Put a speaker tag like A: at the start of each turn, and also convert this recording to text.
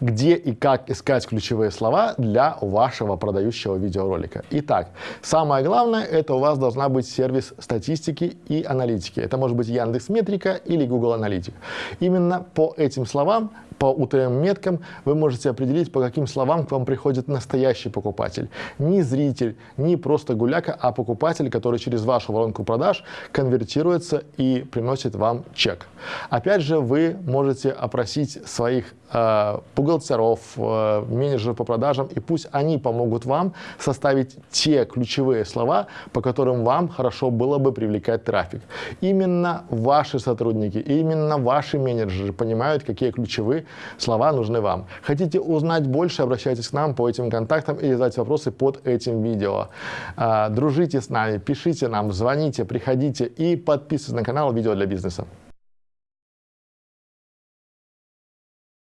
A: где и как искать ключевые слова для вашего продающего видеоролика. Итак, самое главное, это у вас должна быть сервис статистики и аналитики. Это может быть Яндекс Метрика или Google Аналитик. Именно по этим словам по UTM-меткам вы можете определить, по каким словам к вам приходит настоящий покупатель. Не зритель, не просто гуляка, а покупатель, который через вашу воронку продаж конвертируется и приносит вам чек. Опять же, вы можете опросить своих э, бухгалтеров, э, менеджеров по продажам, и пусть они помогут вам составить те ключевые слова, по которым вам хорошо было бы привлекать трафик. Именно ваши сотрудники, именно ваши менеджеры понимают, какие ключевые слова нужны вам. Хотите узнать больше, обращайтесь к нам по этим контактам и задать вопросы под этим видео. Э, дружите с нами, пишите нам, звоните, приходите и подписывайтесь на канал «Видео для бизнеса».